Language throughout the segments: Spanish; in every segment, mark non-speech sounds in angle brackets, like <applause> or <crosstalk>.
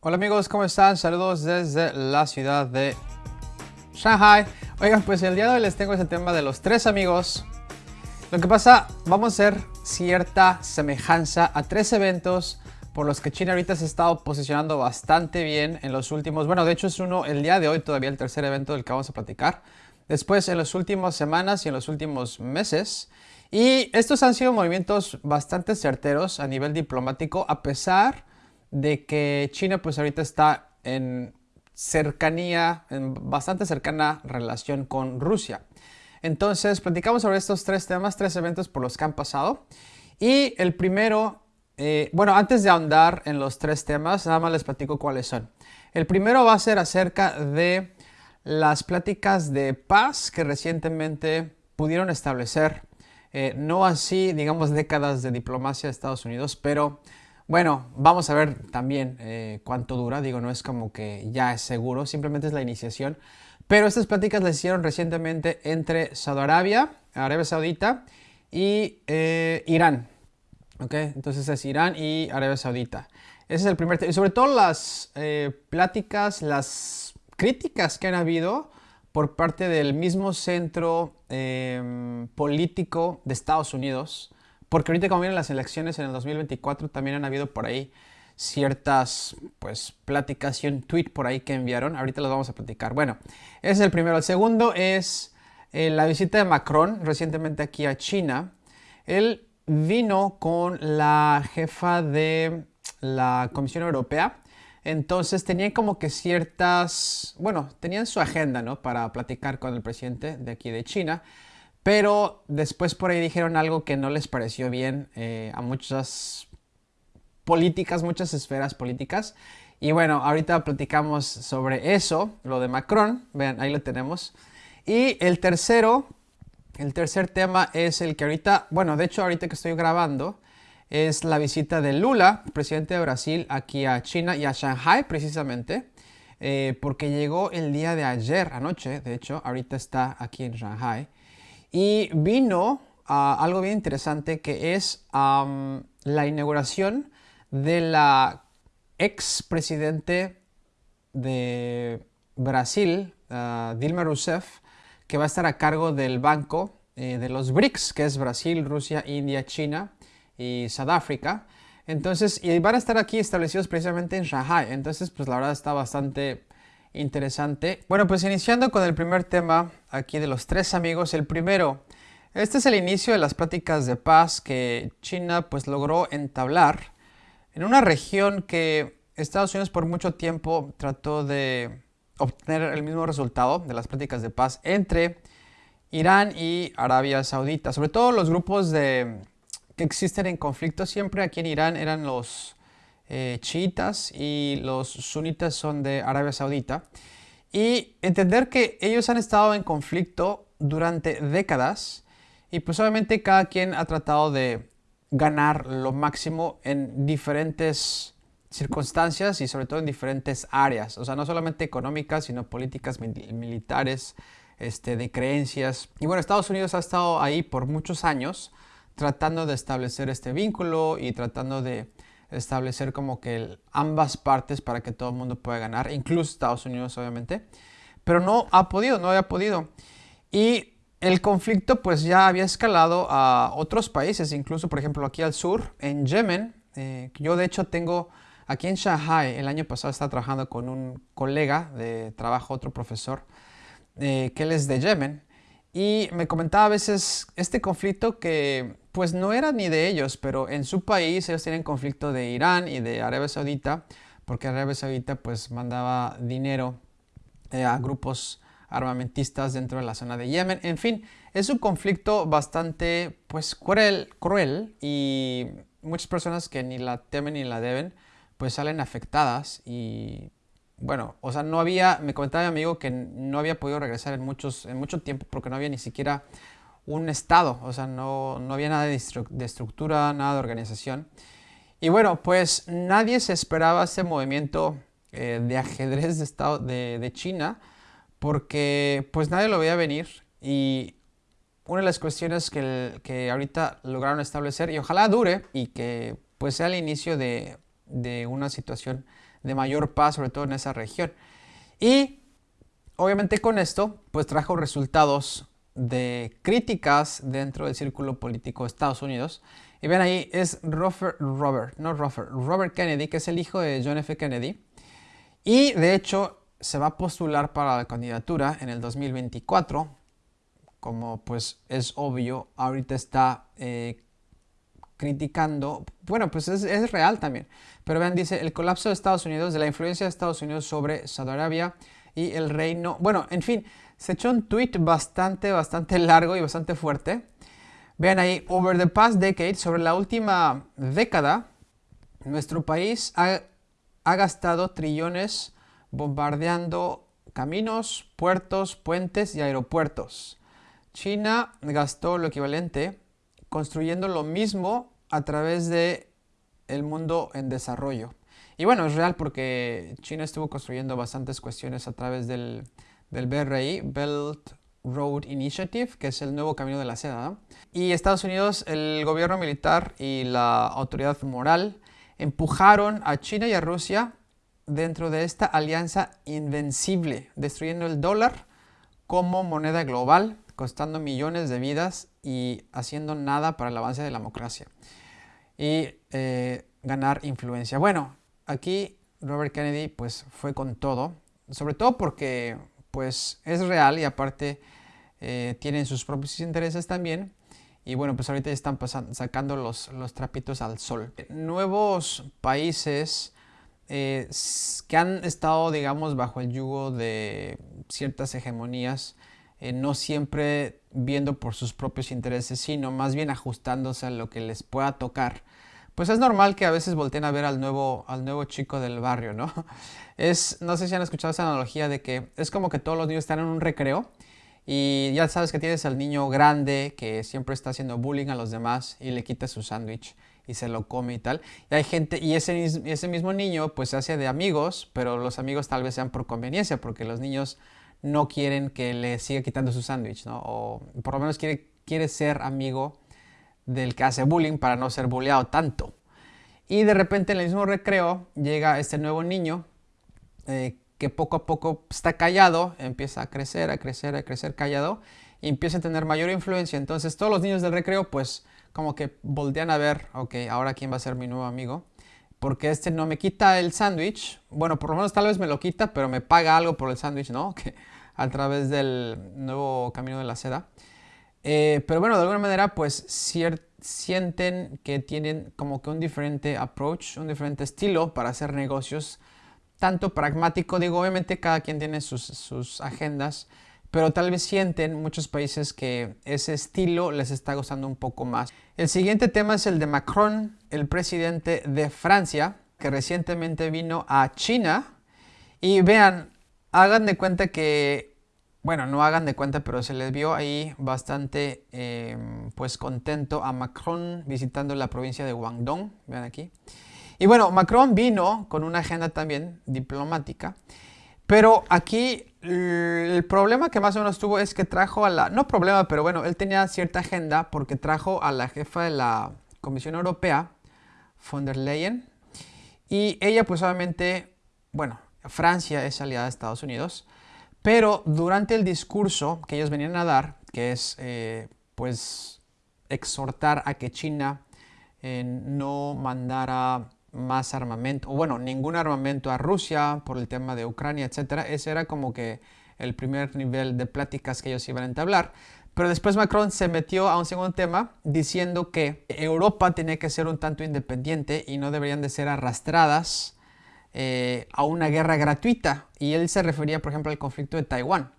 Hola amigos, ¿cómo están? Saludos desde la ciudad de Shanghai. Oigan, pues el día de hoy les tengo ese tema de los tres amigos. Lo que pasa, vamos a hacer cierta semejanza a tres eventos por los que China ahorita se ha estado posicionando bastante bien en los últimos... Bueno, de hecho es uno el día de hoy todavía el tercer evento del que vamos a platicar. Después en las últimas semanas y en los últimos meses. Y estos han sido movimientos bastante certeros a nivel diplomático a pesar de que China pues ahorita está en cercanía, en bastante cercana relación con Rusia. Entonces, platicamos sobre estos tres temas, tres eventos por los que han pasado. Y el primero, eh, bueno, antes de ahondar en los tres temas, nada más les platico cuáles son. El primero va a ser acerca de las pláticas de paz que recientemente pudieron establecer. Eh, no así, digamos, décadas de diplomacia de Estados Unidos, pero bueno, vamos a ver también eh, cuánto dura. Digo, no es como que ya es seguro, simplemente es la iniciación. Pero estas pláticas las hicieron recientemente entre Saudi Arabia, Arabia Saudita y eh, Irán. ¿Ok? Entonces es Irán y Arabia Saudita. Ese es el primer tema. Y sobre todo las eh, pláticas, las críticas que han habido por parte del mismo centro em, político de Estados Unidos porque ahorita como vienen las elecciones en el 2024 también han habido por ahí ciertas pues pláticas y un tweet por ahí que enviaron. Ahorita los vamos a platicar. Bueno, ese es el primero. El segundo es eh, la visita de Macron recientemente aquí a China. Él vino con la jefa de la Comisión Europea. Entonces tenían como que ciertas, bueno, tenían su agenda, ¿no? Para platicar con el presidente de aquí de China. Pero después por ahí dijeron algo que no les pareció bien eh, a muchas políticas, muchas esferas políticas. Y bueno, ahorita platicamos sobre eso, lo de Macron. Vean, ahí lo tenemos. Y el tercero, el tercer tema es el que ahorita, bueno, de hecho ahorita que estoy grabando, es la visita de Lula, presidente de Brasil, aquí a China y a Shanghai precisamente. Eh, porque llegó el día de ayer, anoche, de hecho, ahorita está aquí en Shanghai. Y vino algo bien interesante que es la inauguración de la ex presidente de Brasil, ah, Dilma Rousseff, que va a estar a cargo del banco eh, de los BRICS, que es Brasil, Rusia, India, China y Sudáfrica. Entonces, y van a estar aquí establecidos precisamente en Shanghai. Entonces, pues la verdad está bastante interesante. Bueno, pues iniciando con el primer tema aquí de los tres amigos. El primero, este es el inicio de las pláticas de paz que China pues logró entablar en una región que Estados Unidos por mucho tiempo trató de obtener el mismo resultado de las pláticas de paz entre Irán y Arabia Saudita. Sobre todo los grupos de, que existen en conflicto siempre aquí en Irán eran los eh, chiitas y los sunitas son de Arabia Saudita. Y entender que ellos han estado en conflicto durante décadas y pues obviamente cada quien ha tratado de ganar lo máximo en diferentes circunstancias y sobre todo en diferentes áreas. O sea, no solamente económicas, sino políticas militares, este, de creencias. Y bueno, Estados Unidos ha estado ahí por muchos años tratando de establecer este vínculo y tratando de establecer como que ambas partes para que todo el mundo pueda ganar, incluso Estados Unidos obviamente, pero no ha podido, no había podido. Y el conflicto pues ya había escalado a otros países, incluso por ejemplo aquí al sur, en Yemen. Eh, yo de hecho tengo aquí en Shanghai, el año pasado estaba trabajando con un colega de trabajo, otro profesor, eh, que él es de Yemen. Y me comentaba a veces este conflicto que pues no era ni de ellos, pero en su país ellos tienen conflicto de Irán y de Arabia Saudita, porque Arabia Saudita pues mandaba dinero eh, a grupos armamentistas dentro de la zona de Yemen. En fin, es un conflicto bastante pues cruel, cruel y muchas personas que ni la temen ni la deben pues salen afectadas y bueno, o sea, no había, me comentaba mi amigo que no había podido regresar en, muchos, en mucho tiempo porque no había ni siquiera un estado, o sea, no, había nada de, estructura, nada de organización. Y bueno, pues nadie se esperaba ese movimiento eh, de ajedrez de, estado, de, China porque pues nadie lo veía venir y una de las cuestiones que, que ahorita lograron establecer y ojalá dure y que pues sea el inicio de de una situación de mayor paz, sobre todo en esa región. Y obviamente con esto, pues trajo resultados de críticas dentro del círculo político de Estados Unidos. Y ven ahí, es Robert, Robert, no Robert, Robert Kennedy, que es el hijo de John F. Kennedy. Y de hecho se va a postular para la candidatura en el 2024. Como pues es obvio, ahorita está eh, criticando, bueno, pues es, es, real también. Pero vean, dice, el colapso de Estados Unidos, de la influencia de Estados Unidos sobre Saudi Arabia y el reino, bueno, en fin, se echó un tweet bastante, bastante largo y bastante fuerte. Vean ahí, over the past decade, sobre la última década, nuestro país ha, ha gastado trillones bombardeando caminos, puertos, puentes y aeropuertos. China gastó lo equivalente construyendo lo mismo a través de el mundo en desarrollo. Y bueno, es real porque China estuvo construyendo bastantes cuestiones a través del, del BRI, Belt Road Initiative, que es el nuevo camino de la seda. Y Estados Unidos, el gobierno militar y la autoridad moral empujaron a China y a Rusia dentro de esta alianza invencible, destruyendo el dólar como moneda global, costando millones de vidas y haciendo nada para el avance de la democracia y eh, ganar influencia. Bueno, aquí Robert Kennedy pues fue con todo, sobre todo porque pues es real y aparte eh, tienen sus propios intereses también. Y bueno, pues ahorita están sacando los, los trapitos al sol. Nuevos países eh, que han estado, digamos, bajo el yugo de ciertas hegemonías, eh, no siempre viendo por sus propios intereses, sino más bien ajustándose a lo que les pueda tocar. Pues es normal que a veces volteen a ver al nuevo, al nuevo chico del barrio, ¿no? <laughs> Es, no sé si han escuchado esa analogía de que es como que todos los niños están en un recreo y ya sabes que tienes al niño grande que siempre está haciendo bullying a los demás y le quita su sándwich y se lo come y tal. Y hay gente, y ese, ese mismo niño pues se hace de amigos, pero los amigos tal vez sean por conveniencia, porque los niños no quieren que le siga quitando su sándwich, ¿no? O por lo menos quiere, quiere ser amigo del que hace bullying para no ser bulleado tanto. Y de repente en el mismo recreo llega este nuevo niño eh, que poco a poco está callado, empieza a crecer, a crecer, a crecer callado y empieza a tener mayor influencia. Entonces todos los niños del recreo pues como que voltean a ver, ok, ahora quién va a ser mi nuevo amigo. Porque este no me quita el sándwich. Bueno, por lo menos tal vez me lo quita, pero me paga algo por el sándwich, ¿no? <laughs> Que a través del nuevo camino de la seda. Eh, pero bueno, de alguna manera pues sienten que tienen como que un diferente approach, un diferente estilo para hacer negocios tanto pragmático, digo, obviamente cada quien tiene sus, agendas, pero tal vez sienten muchos países que ese estilo les está gustando un poco más. El siguiente tema es el de Macron, el presidente de Francia, que recientemente vino a China. Y vean, hagan de cuenta que, bueno, no hagan de cuenta, pero se les vio ahí bastante, em, pues contento a Macron visitando la provincia de Guangdong, vean aquí. Y bueno, Macron vino con una agenda también diplomática, pero aquí el problema que más o menos tuvo es que trajo a la, no problema, pero bueno, él tenía cierta agenda porque trajo a la jefa de la Comisión Europea, von der Leyen, y ella pues obviamente, bueno, Francia es aliada de Estados Unidos, pero durante el discurso que ellos venían a dar, que es eh, pues exhortar a que China eh, no mandara más armamento, o bueno, ningún armamento a Rusia por el tema de Ucrania, etcétera. Ese era como que el primer nivel de pláticas que ellos iban a entablar. Pero después Macron se metió a un segundo tema diciendo que Europa tenía que ser un tanto independiente y no deberían de ser arrastradas eh, a una guerra gratuita. Y él se refería, por ejemplo, al conflicto de Taiwán.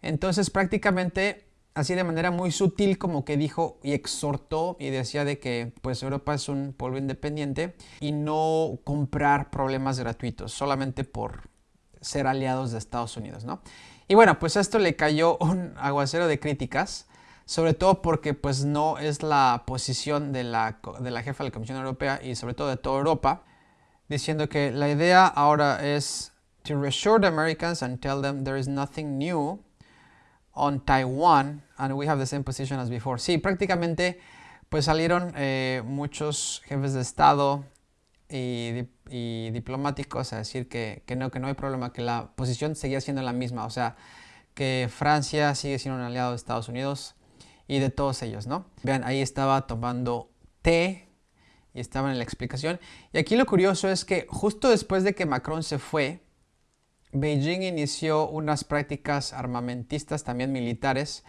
Entonces prácticamente así de manera muy sutil como que dijo y exhortó y decía de que pues Europa es un pueblo independiente y no comprar problemas gratuitos solamente por ser aliados de Estados Unidos, ¿no? Y bueno, pues esto le cayó <laughs> un aguacero de críticas, sobre todo porque pues no es la posición de la, de la jefa de la Comisión Europea y sobre todo de toda Europa, diciendo que la idea ahora es to reassure the Americans and tell them there is nothing new on Taiwan and we have the same position as before. Sí, prácticamente pues salieron eh, muchos jefes de Estado y, diplomáticos a decir que, que, no, que no hay problema, que la posición seguía siendo la misma. O sea, que Francia sigue siendo un aliado de Estados Unidos y de todos ellos, ¿no? Vean, ahí estaba tomando té y estaba en la explicación. Y aquí lo curioso es que justo después de que Macron se fue, Beijing inició unas prácticas armamentistas también militares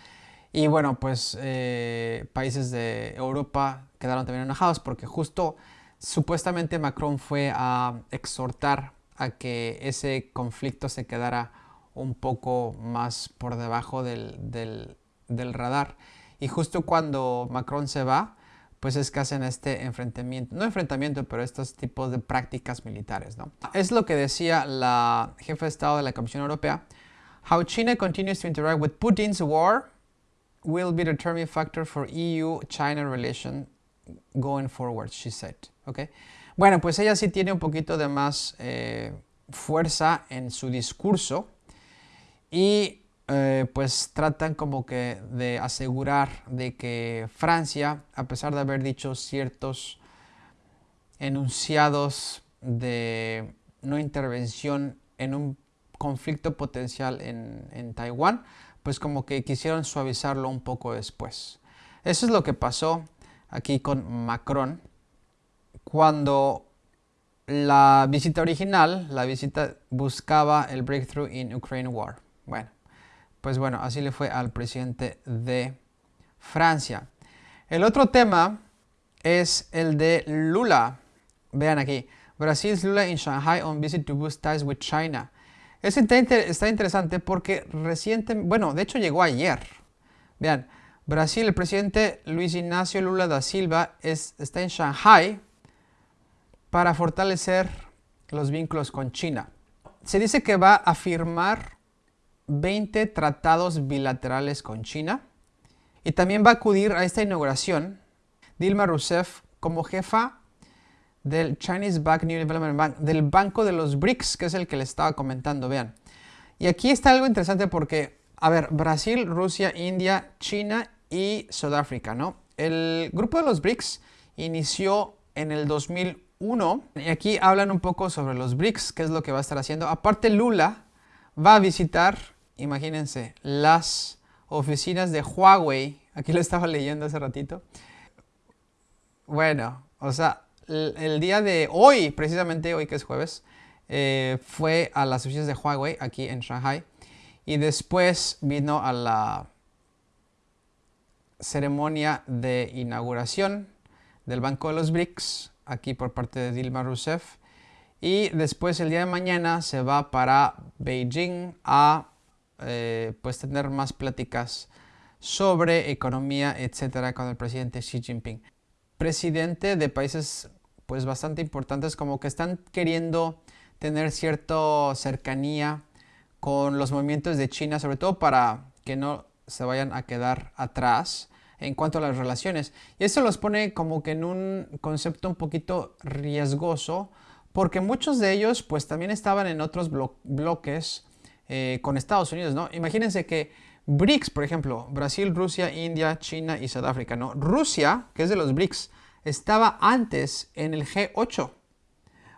y bueno, pues eh, países de Europa quedaron también enojados porque justo supuestamente Macron fue a exhortar a que ese conflicto se quedara un poco más por debajo del, del radar. Y justo cuando Macron se va, pues es que hacen este enfrentamiento, no enfrentamiento, pero estos tipos de prácticas militares, ¿no? Es lo que decía la jefa de Estado de la Comisión Europea. How China continues to interact with Putin's war will be a determining factor for EU-China relation going forward, she said. Okay. Bueno, pues ella sí tiene un poquito de más eh, fuerza en su discurso y eh, pues tratan como que de asegurar de que Francia, a pesar de haber dicho ciertos enunciados de no intervención en un conflicto potencial en, en Taiwán, pues como que quisieron suavizarlo un poco después. Eso es lo que pasó aquí con Macron cuando la visita original, la visita buscaba el breakthrough in Ukraine war. Bueno, pues bueno, así le fue al presidente de Francia. El otro tema es el de Lula. Vean aquí. Brasil's Lula in Shanghai on visit to boost ties with China. Es está interesante porque reciente, bueno, de hecho llegó ayer. Vean, Brasil, el presidente Luis Ignacio Lula da Silva está en Shanghai para fortalecer los vínculos con China. Se dice que va a firmar 20 tratados bilaterales con China y también va a acudir a esta inauguración Dilma Rousseff como jefa del Chinese Bank New Development Bank, del Banco de los BRICS, que es el que les estaba comentando, vean. Y aquí está algo interesante porque, a ver, Brasil, Rusia, India, China y Sudáfrica, ¿no? El grupo de los BRICS inició en el 2001 y aquí hablan un poco sobre los BRICS, qué es lo que va a estar haciendo. Aparte, Lula va a visitar imagínense, las oficinas de Huawei, aquí lo estaba leyendo hace ratito. Bueno, o sea, el, día de hoy, precisamente hoy que es jueves, eh, fue a las oficinas de Huawei aquí en Shanghai y después vino a la ceremonia de inauguración del Banco de los BRICS, aquí por parte de Dilma Rousseff. Y después el día de mañana se va para Beijing a eh, pues tener más pláticas sobre economía, etcétera, con el presidente Xi Jinping. Presidente de países pues bastante importantes como que están queriendo tener cierta cercanía con los movimientos de China, sobre todo para que no se vayan a quedar atrás en cuanto a las relaciones. Y esto los pone como que en un concepto un poquito riesgoso, porque muchos de ellos pues también estaban en otros bloques eh, con Estados Unidos, ¿no? Imagínense que BRICS, por ejemplo, Brasil, Rusia, India, China y Sudáfrica, ¿no? Rusia, que es de los BRICS, estaba antes en el G8.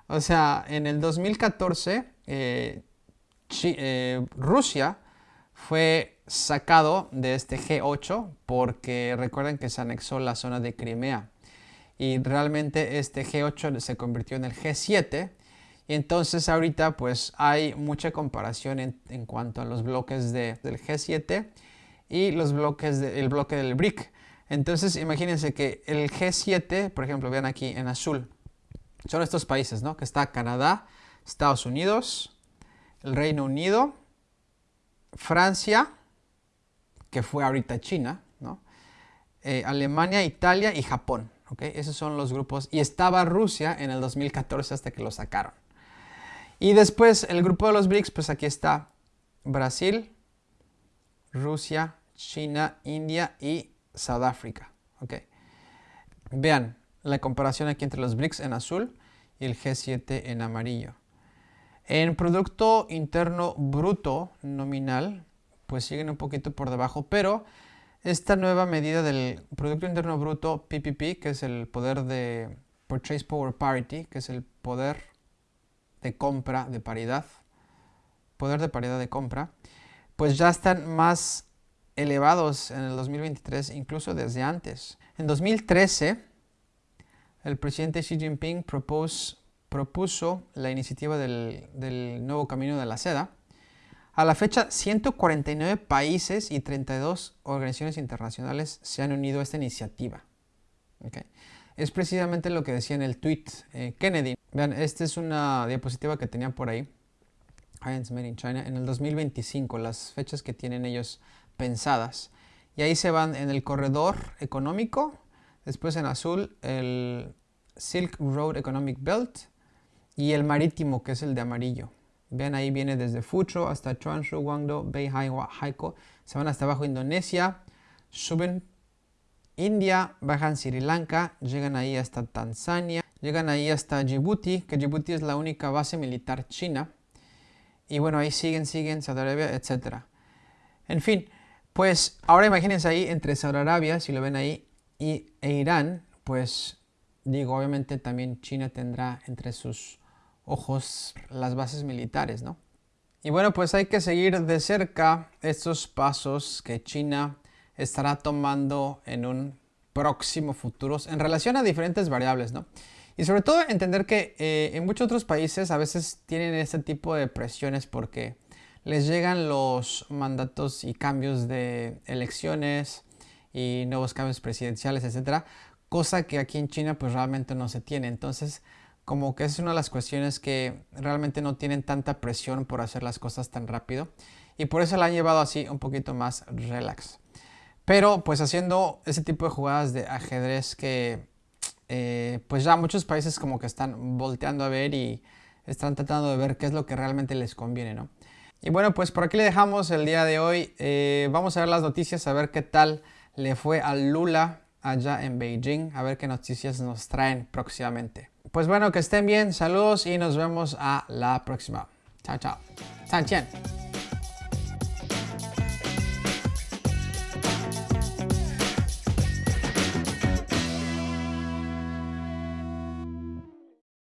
O sea, en el 2014, eh, eh, Rusia fue sacado de este G8 porque recuerden que se anexó la zona de Crimea. Y realmente este G8 se convirtió en el G7 y entonces ahorita pues hay mucha comparación en, cuanto a los bloques del G7 y los bloques del bloque del BRIC. Entonces imagínense que el G7, por ejemplo, vean aquí en azul, son estos países, ¿no? Que está Canadá, Estados Unidos, el Reino Unido, Francia, que fue ahorita China, ¿no? Eh, Alemania, Italia y Japón. ¿ok? Esos son los grupos. Y estaba Rusia en el 2014 hasta que lo sacaron. Y después el grupo de los BRICS, pues aquí está Brasil, Rusia, China, India y Sudáfrica. Okay. Vean la comparación aquí entre los BRICS en azul y el G7 en amarillo. En Producto Interno Bruto nominal, pues siguen un poquito por debajo, pero esta nueva medida del Producto Interno Bruto PPP, que es el poder de Purchase Power Parity, que es el poder de compra de paridad, poder de paridad de compra, pues ya están más elevados en el 2023, incluso desde antes. En 2013, el presidente Xi Jinping propuso la iniciativa del, nuevo camino de la seda, a la fecha, 149 países y 32 organizaciones internacionales se han unido a esta iniciativa. Es precisamente lo que decía en el tweet eh, Kennedy. Vean, esta es una diapositiva que tenían por ahí. Made in China en el 2025, las fechas que tienen ellos pensadas. Y ahí se van en el corredor económico, después en azul el Silk Road Economic Belt y el marítimo, que es el de amarillo. Vean ahí viene desde Fucho hasta Chuanshu, Guangdong, Beihai, Haikou. Se van hasta abajo Indonesia, suben India, bajan Sri Lanka, llegan ahí hasta Tanzania, llegan ahí hasta Djibouti, que Djibouti es la única base militar china. Y bueno, ahí siguen, siguen, Saudi Arabia, etc. En fin, pues ahora imagínense ahí entre Saudi Arabia, si lo ven ahí, y, e Irán, pues digo, obviamente también China tendrá entre sus ojos las bases militares, ¿no? Y bueno, pues hay que seguir de cerca estos pasos que China estará tomando en un próximo futuro en relación a diferentes variables, ¿no? Y sobre todo entender que eh, en muchos otros países a veces tienen este tipo de presiones porque les llegan los mandatos y cambios de elecciones y nuevos cambios presidenciales, etcétera, cosa que aquí en China pues realmente no se tiene. Entonces, como que es una de las cuestiones que realmente no tienen tanta presión por hacer las cosas tan rápido y por eso la han llevado así un poquito más relax. Pero pues haciendo ese tipo de jugadas de ajedrez que eh, pues ya muchos países como que están volteando a ver y están tratando de ver qué es lo que realmente les conviene, ¿no? Y bueno, pues por aquí le dejamos el día de hoy. Eh, vamos a ver las noticias, a ver qué tal le fue a Lula allá en Beijing, a ver qué noticias nos traen próximamente. Pues bueno, que estén bien, saludos y nos vemos a la próxima. Chao, chao. 再见。